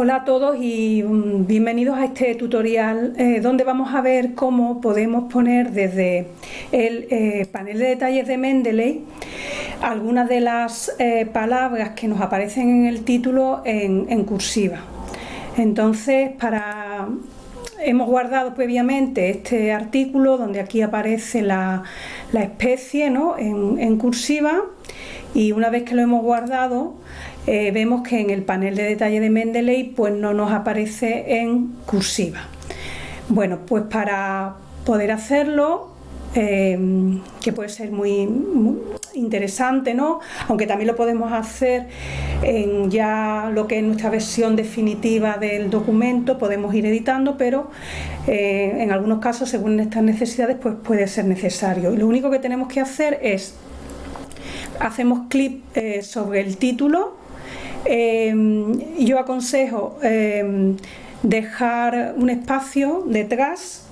Hola a todos y mm, bienvenidos a este tutorial eh, donde vamos a ver cómo podemos poner desde el eh, panel de detalles de Mendeley algunas de las eh, palabras que nos aparecen en el título en, cursiva. Entonces, hemos guardado previamente este artículo donde aquí aparece la, especie ¿no? en cursiva y una vez que lo hemos guardado eh, vemos que en el panel de detalle de Mendeley pues no nos aparece en cursiva. Bueno, pues para poder hacerlo, eh, que puede ser muy, interesante, ¿no? aunque también lo podemos hacer en ya lo que es nuestra versión definitiva del documento, podemos ir editando, pero eh, en algunos casos, según nuestras necesidades, pues puede ser necesario. Y lo único que tenemos que hacer es, hacemos clic sobre el título Em, yo aconsejo em, dejar un espacio detrás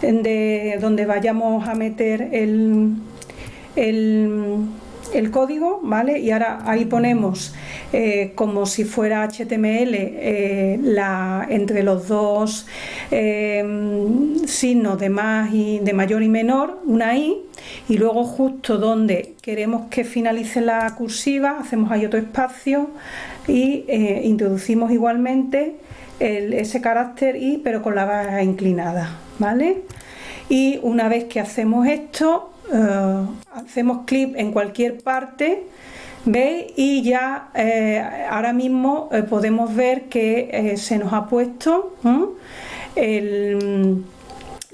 de donde vayamos a meter el, el, código, ¿vale? Y ahora ahí ponemos eh, como si fuera HTML eh, la, entre los dos em, signos de más y de mayor y menor, una i, y luego justo donde queremos que finalice la cursiva hacemos ahí otro espacio y eh, introducimos igualmente ese carácter i pero con la barra inclinada ¿vale? y una vez que hacemos esto eh, hacemos clic en cualquier parte ¿veis? y ya eh, ahora mismo podemos ver que se nos ha puesto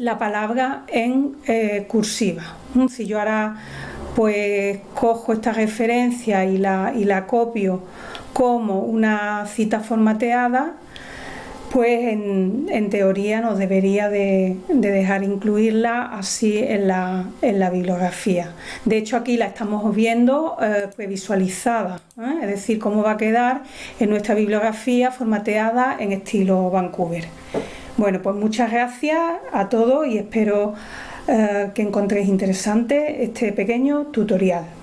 la palabra en eh, cursiva. Si yo ahora pues cojo esta referencia y la, y la copio como una cita formateada, pues en, teoría nos debería de, dejar incluirla así en la, bibliografía. De hecho aquí la estamos viendo eh, previsualizada, ¿eh? es decir, cómo va a quedar en nuestra bibliografía formateada en estilo Vancouver. Bueno, pues muchas gracias a todos y espero eh, que encontréis interesante este pequeño tutorial.